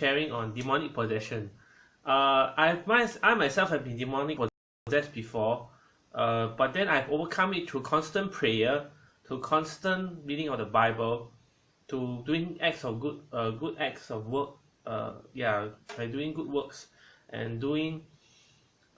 sharing on demonic possession. Uh, I've my, I myself have been demonic possessed before, uh, but then I've overcome it through constant prayer, to constant reading of the Bible, to doing acts of good uh, good acts of work. Uh, yeah, by doing good works, and doing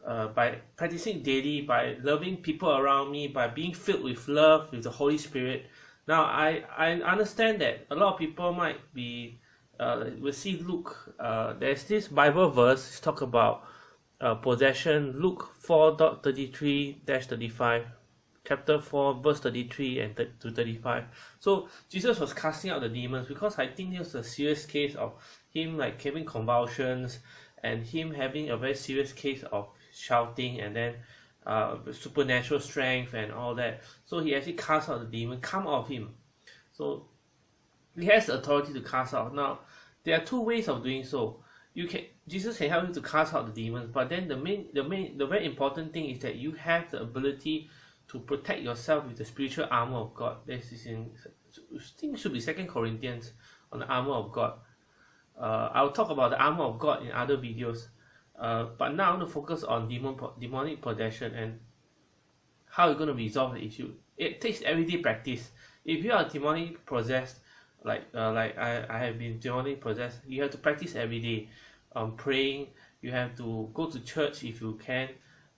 uh, by practicing daily, by loving people around me, by being filled with love with the Holy Spirit. Now, I, I understand that a lot of people might be, uh, will see Luke, uh, there's this Bible verse talk about uh, possession, Luke 4.33-35, chapter 4, verse 33 and to 35. So, Jesus was casting out the demons because I think it was a serious case of him like having convulsions and him having a very serious case of shouting and then uh, supernatural strength and all that. So he actually cast out the demon, come out of him. So he has the authority to cast out. Now there are two ways of doing so. You can Jesus can help you to cast out the demons, but then the main the main the very important thing is that you have the ability to protect yourself with the spiritual armor of God. This is in I think should be Second Corinthians on the armor of God. Uh, I'll talk about the armor of God in other videos. Uh, but now to focus on demon demonic possession and how you're going to resolve the issue. It takes everyday practice. If you are demonic possessed, like uh, like I, I have been demonic possessed, you have to practice every day. Um, praying. You have to go to church if you can.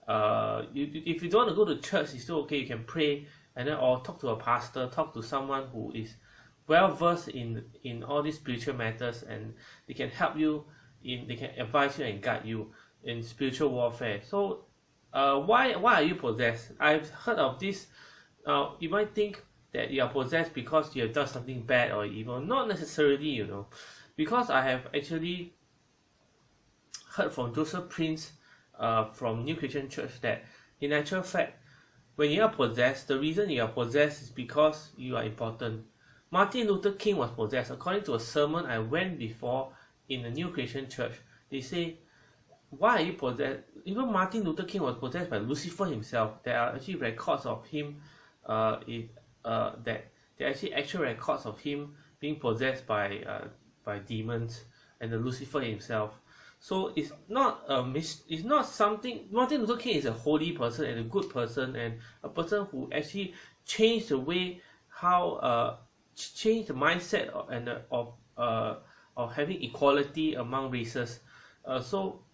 Uh, you, if you don't want to go to church, it's still okay. You can pray and then or talk to a pastor, talk to someone who is well versed in in all these spiritual matters, and they can help you in they can advise you and guide you in spiritual warfare so uh, why why are you possessed I've heard of this uh, you might think that you are possessed because you have done something bad or evil not necessarily you know because I have actually heard from Joseph Prince uh, from New Creation Church that in actual fact when you are possessed the reason you are possessed is because you are important Martin Luther King was possessed according to a sermon I went before in the New Creation Church, they say, why are you possessed? Even Martin Luther King was possessed by Lucifer himself. There are actually records of him, uh, uh, that there are actually actual records of him being possessed by uh, by demons and the Lucifer himself. So it's not a mis- it's not something Martin Luther King is a holy person and a good person and a person who actually changed the way how uh changed the mindset of, and uh, of uh of having equality among races uh, so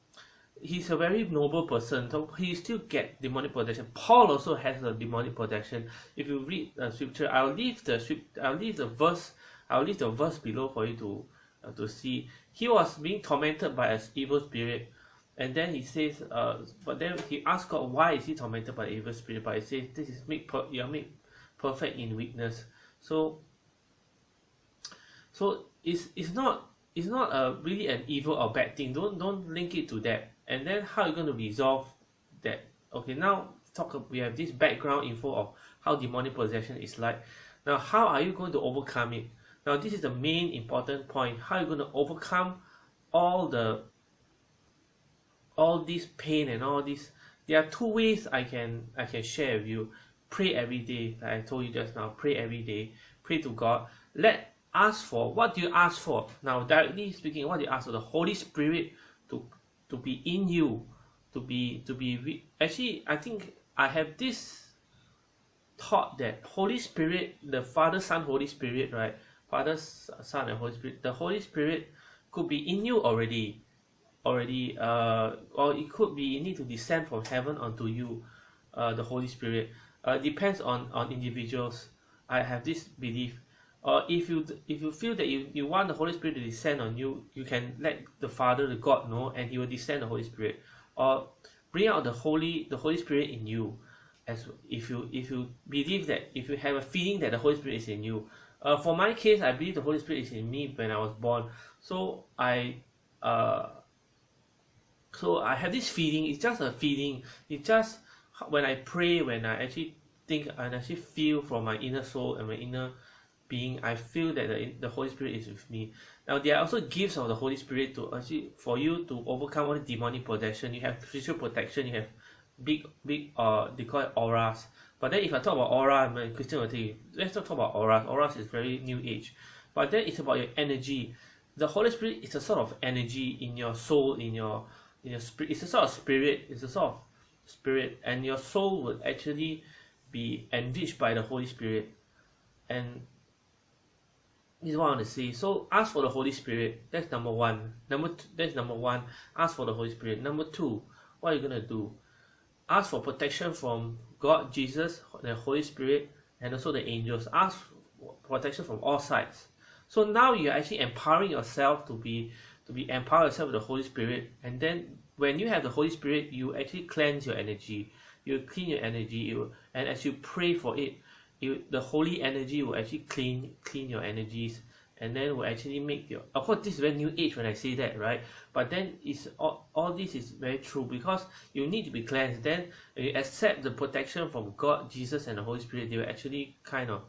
he's a very noble person so he still get demonic protection paul also has a demonic protection if you read the scripture i'll leave the script i'll leave the verse i'll leave the verse below for you to uh, to see. He was being tormented by an evil spirit and then he says uh but then he asked god why is he tormented by evil spirit? But he says this is made per- you are made perfect in weakness. So so it's it's not it's not a really an evil or bad thing. Don't don't link it to that and then how you going to resolve that? Okay now talk we have this background info of how demonic possession is like. Now how are you going to overcome it? Now this is the main important point. How are you going to overcome all the all this pain and all this? There are two ways i can i can share with you. Pray every day like i told you just now. Pray every day. Pray to god. Let ask for what do you ask for? Now directly speaking what do you ask for? The holy spirit to to be in you to be to be actually i think i have this thought that holy spirit the father son holy spirit right? Father son and holy spirit the holy spirit could be in you already already uh or it could be you need to descend from heaven onto you uh the holy spirit. Uh depends on on individuals. I have this belief or if you if you feel that you, you want the Holy Spirit to descend on you, you can let the Father, the God know, and He will descend the Holy Spirit. Or bring out the Holy the Holy Spirit in you. As if you if you believe that if you have a feeling that the Holy Spirit is in you. Uh, for my case, I believe the Holy Spirit is in me when I was born. So I uh so I have this feeling, it's just a feeling. It's just when I pray, when I actually think and actually feel from my inner soul and my inner being I feel that the, the Holy Spirit is with me. Now there are also gifts of the Holy Spirit to actually for you to overcome all the demonic possession. You have spiritual protection, you have big big uh they call it auras. But then if I talk about aura, a Christian will tell you, let's not talk about auras. Auras is very new age. But then it's about your energy. the Holy Spirit is a sort of energy in your soul, in your in your spirit. It's a sort of spirit. It's a sort of spirit, and your soul would actually be enriched by the Holy Spirit. And this is what I want to see. So ask for the Holy Spirit. That's number one. Number two, that's number one. Ask for the Holy Spirit. Number two, what are you gonna do? Ask for protection from God, Jesus, the Holy Spirit, and also the angels. Ask protection from all sides. So now you're actually empowering yourself to be to be empower yourself with the Holy Spirit, and then when you have the Holy Spirit, you actually cleanse your energy, you clean your energy, you, and as you pray for it, you, the holy energy will actually clean clean your energies, and then will actually make your. Of course, this is very new age when I say that, right? But then it's all, all this is very true because you need to be cleansed. Then you accept the protection from God, Jesus, and the Holy Spirit. They will actually kind of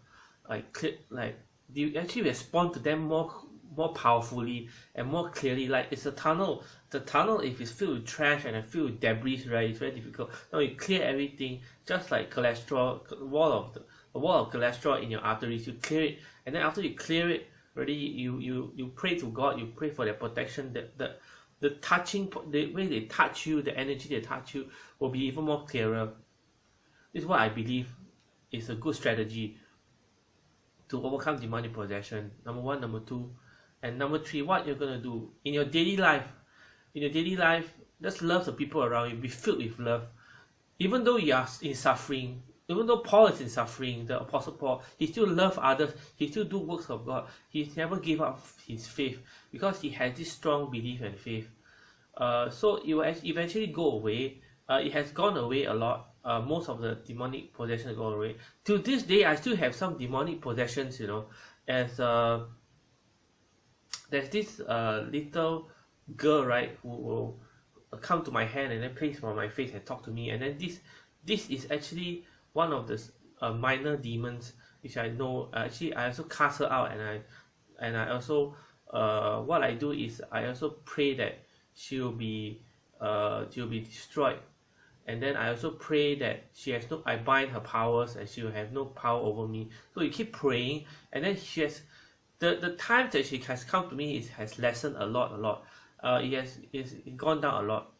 like like you actually respond to them more more powerfully and more clearly like it's a tunnel the tunnel if it's filled with trash and filled with debris right it's very difficult now you clear everything just like cholesterol wall of the, the wall of cholesterol in your arteries you clear it and then after you clear it already you you you pray to god you pray for their protection that the the touching the way they touch you the energy they touch you will be even more clearer. This is what i believe is a good strategy to overcome demonic possession. Number one number two and number three what you're going to do in your daily life. In your daily life just love the people around you be filled with love. Even though you are in suffering even though paul is in suffering the apostle paul he still love others he still do works of god he never gave up his faith because he has this strong belief and faith. Uh, so it will eventually go away. Uh, it has gone away a lot. Uh, most of the demonic possession go away. To this day, I still have some demonic possessions, you know, as uh, there's this uh, little girl, right, who will come to my hand and then place on my face and talk to me, and then this this is actually one of the uh, minor demons which I know. Actually, I also cast her out, and I and I also uh, what I do is I also pray that she'll be uh, she'll be destroyed. And then I also pray that she has no I bind her powers and she will have no power over me. So you keep praying and then she has the the time that she has come to me is has lessened a lot a lot. Uh it has it's gone down a lot.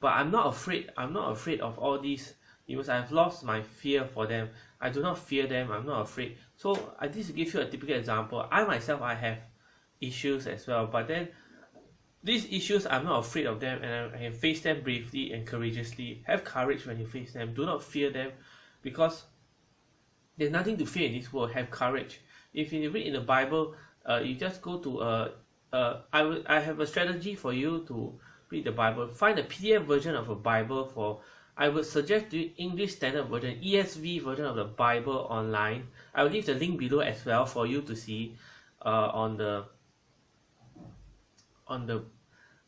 But I'm not afraid I'm not afraid of all these because I've lost my fear for them I do not fear them I'm not afraid so I just give you a typical example I myself I have issues as well but then these issues, I'm not afraid of them and I can face them bravely and courageously. Have courage when you face them. Do not fear them because there's nothing to fear in this world. Have courage. If you read in the Bible, uh, you just go to uh, uh, I will I have a strategy for you to read the Bible. Find a PDF version of a Bible for I would suggest you English Standard Version, ESV version of the Bible online. I will leave the link below as well for you to see uh, on the on the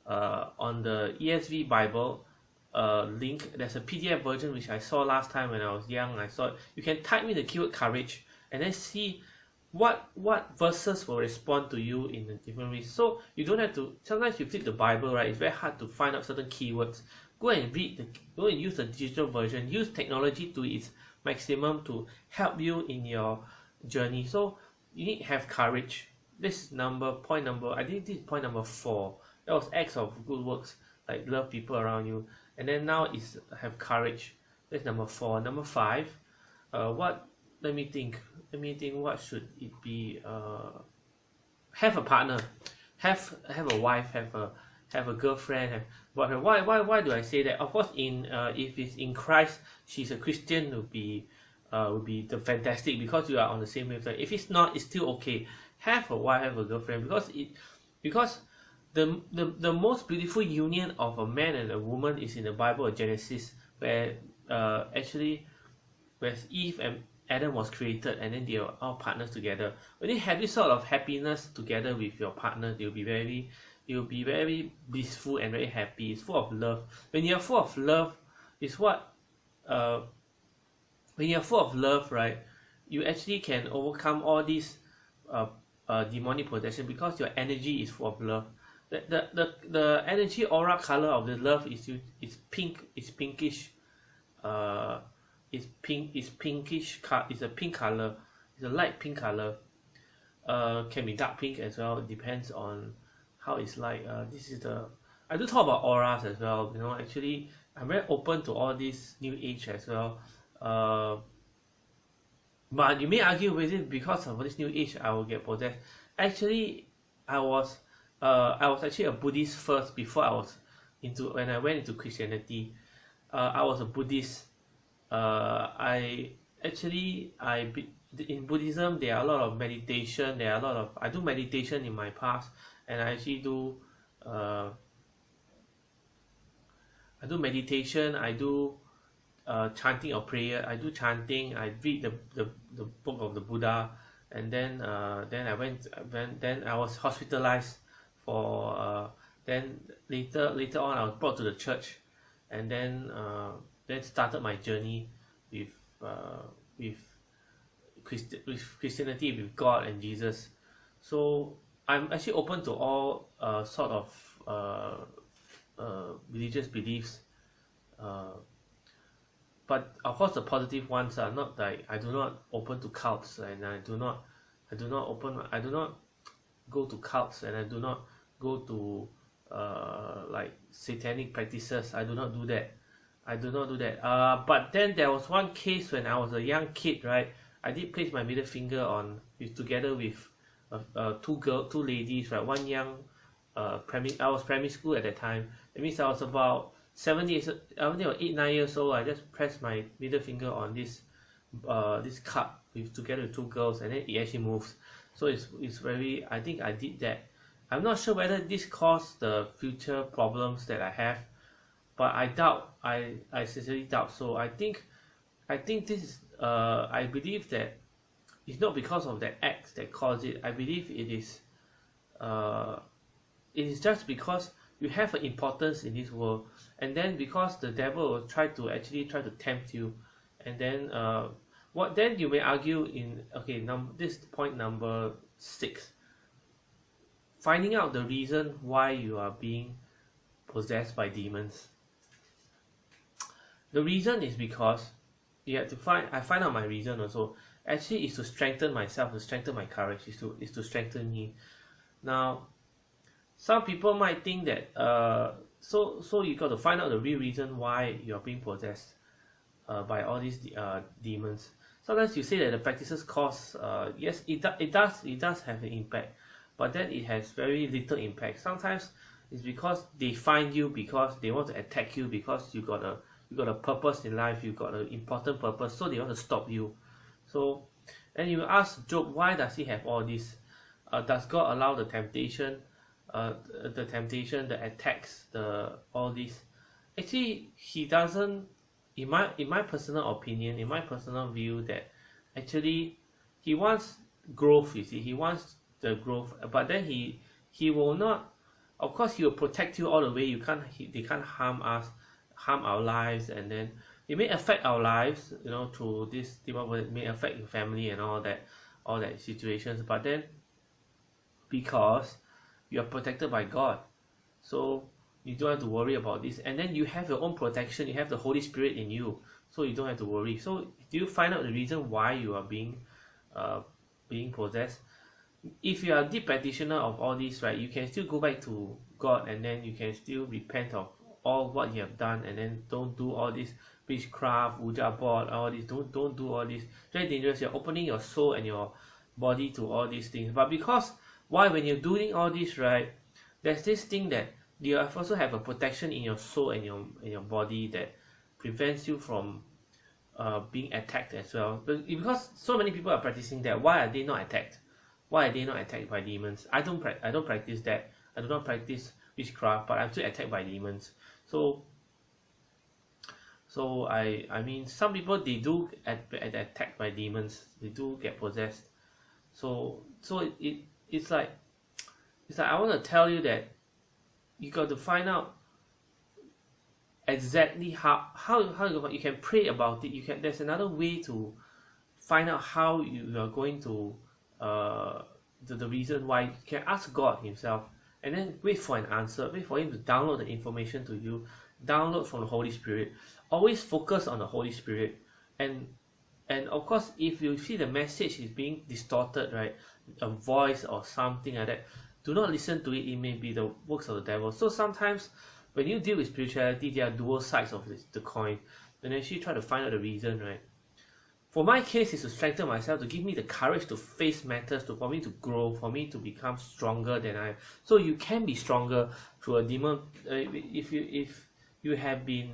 uh, on the ESV Bible uh, link there's a PDF version which I saw last time when I was young I saw it. you can type in the keyword courage and then see what what verses will respond to you in a different way so you don't have to sometimes you flip the Bible right it's very hard to find out certain keywords go and read the go and use the digital version. Use technology to its maximum to help you in your journey. So you need to have courage. This number point number I think this is point number four. That was acts of good works like love people around you. And then now is have courage. That's number four. Number five uh what let me think let me think what should it be uh have a partner. Have have a wife have a have a girlfriend have but why why why do I say that? Of course in uh if it's in Christ she's a Christian would be uh would be the fantastic because you are on the same wavelength. If it's not it's still okay. Have a wife have a girlfriend because it because the, the the most beautiful union of a man and a woman is in the Bible of Genesis where uh actually where Eve and Adam was created and then they are all partners together. When you have this sort of happiness together with your partner you'll be very you'll be very blissful and very happy. It's full of love. When you're full of love is what uh when you're full of love right you actually can overcome all these uh, uh demonic possession because your energy is full of love. The the the, the energy aura color of the love is is pink is pinkish uh it's pink it's pinkish it's a pink color. It's a light pink color. Uh can be dark pink as well. Depends on how it's like uh this is the I do talk about auras as well you know actually I'm very open to all this new age as well uh but you may argue with it because of this new age I will get possessed. Actually I was uh I was actually a Buddhist first before I was into when I went into Christianity. Uh I was a Buddhist uh I actually I in Buddhism there are a lot of meditation there are a lot of I do meditation in my past and I actually do uh I do meditation I do uh chanting or prayer I do chanting I read the the, the book of the Buddha and then uh then I went when then I was hospitalized for uh then later later on I was brought to the church and then uh then started my journey with uh with with Christianity with God and Jesus. So I'm actually open to all uh sort of uh uh religious beliefs uh but of course the positive ones are not like I do not open to cults and I do not I do not open I do not go to cults and I do not go to uh like satanic practices. I do not do that. I do not do that. Uh but then there was one case when I was a young kid right? I did place my middle finger on with together with uh, uh two girl two ladies right? One young uh primary I was primary school at that time. That means I was about seven years was eight nine years old. I just press my middle finger on this uh this cup with together with two girls and then it actually moves. So it's it's very I think I did that. I'm not sure whether this caused the future problems that I have but I doubt I I sincerely doubt. So I think I think this is uh I believe that it's not because of that act that caused it. I believe it is uh it is just because you have an importance in this world. And then because the devil will try to actually try to tempt you. And then uh what then you may argue in okay num this point number six. Finding out the reason why you are being possessed by demons. The reason is because you have to find I find out my reason also actually is to strengthen myself to strengthen my courage is to is to strengthen me. Now some people might think that uh so so you got to find out the real reason why you're being possessed uh, by all these uh, demons. Sometimes you say that the practices cause uh, yes it, do, it does it does have an impact but then it has very little impact. Sometimes it's because they find you because they want to attack you because you got a you got a purpose in life you got an important purpose so they want to stop you so and you ask Job why does he have all this? Uh, does God allow the temptation uh, the temptation the attacks the all this? Actually he doesn't in my in my personal opinion in my personal view that actually he wants growth you see. He wants the growth but then he he will not of course he will protect you all the way. You can't he, they can't harm us harm our lives and then it may affect our lives you know through this it may affect your family and all that all that situations. But then because you are protected by God so you don't have to worry about this. And then you have your own protection. You have the Holy Spirit in you so you don't have to worry. So do you find out the reason why you are being uh, being possessed? If you are a deep practitioner of all this right you can still go back to God and then you can still repent of all what you have done and then don't do all this witchcraft, board, all this. Don't don't do all this. Very dangerous. You're opening your soul and your body to all these things. But because why when you're doing all this right, there's this thing that you also have a protection in your soul and your in your body that prevents you from uh, being attacked as well. But because so many people are practicing that, why are they not attacked? Why are they not attacked by demons? I don't I don't practice that. I do not practice witchcraft, but I'm still attacked by demons. So so I I mean some people they do at, at attacked by demons. They do get possessed. So so it, it it's like it's like I want to tell you that you got to find out exactly how how how you, can pray about it you can there's another way to find out how you are going to uh the, the reason why you can ask god himself and then wait for an answer wait for him to download the information to you download from the holy spirit always focus on the holy spirit. And and of course if you see the message is being distorted right a voice or something like that do not listen to it. It may be the works of the devil. So sometimes when you deal with spirituality there are dual sides of this, the coin. And actually try to find out the reason right? For my case is to strengthen myself to give me the courage to face matters to for me to grow for me to become stronger than I Am. so you can be stronger through a demon uh, if you if you have been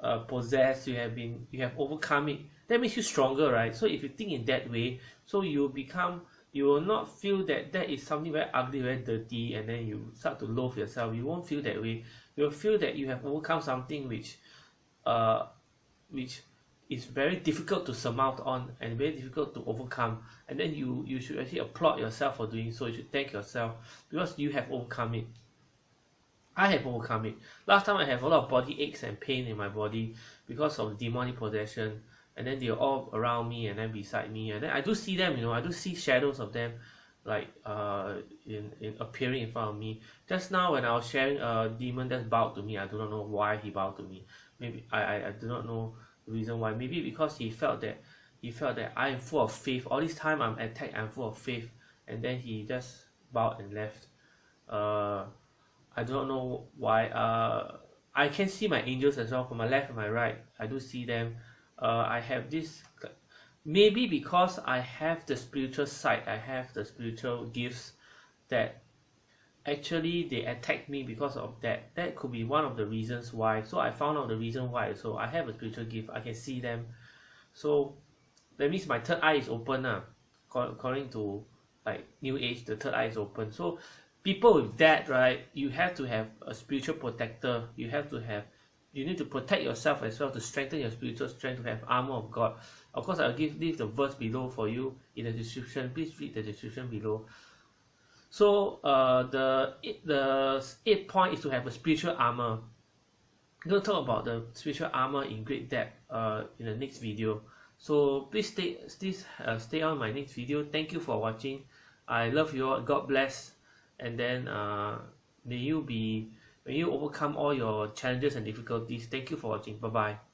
uh, possessed you have been you have overcome it that makes you stronger right? So if you think in that way so you become you will not feel that that is something very ugly very dirty and then you start to loathe yourself. You won't feel that way. You will feel that you have overcome something which uh which is very difficult to surmount on and very difficult to overcome. And then you you should actually applaud yourself for doing so. You should thank yourself because you have overcome it I have overcome it. Last time I have a lot of body aches and pain in my body because of demonic possession and then they're all around me and then beside me and then I do see them you know I do see shadows of them like uh in, in appearing in front of me. Just now when I was sharing a demon that bowed to me I do not know why he bowed to me. Maybe I, I, I do not know the reason why. Maybe because he felt that he felt that I am full of faith. All this time I'm attacked I'm full of faith. And then he just bowed and left. Uh I do not know why uh I can see my angels as well from my left and my right. I do see them. Uh I have this maybe because I have the spiritual side I have the spiritual gifts that actually they attack me because of that. That could be one of the reasons why. So I found out the reason why. So I have a spiritual gift. I can see them. So that means my third eye is open ah according to like new age the third eye is open. So people with that right you have to have a spiritual protector. You have to have you need to protect yourself as well to strengthen your spiritual strength to have armor of God. Of course I'll give leave the verse below for you in the description. Please read the description below. So uh, the the eight point is to have a spiritual armor. I'm going to talk about the spiritual armor in great depth uh, in the next video. So please stay please uh, stay on my next video. Thank you for watching. I love you all. God bless and then uh, may you be may you overcome all your challenges and difficulties. Thank you for watching. Bye bye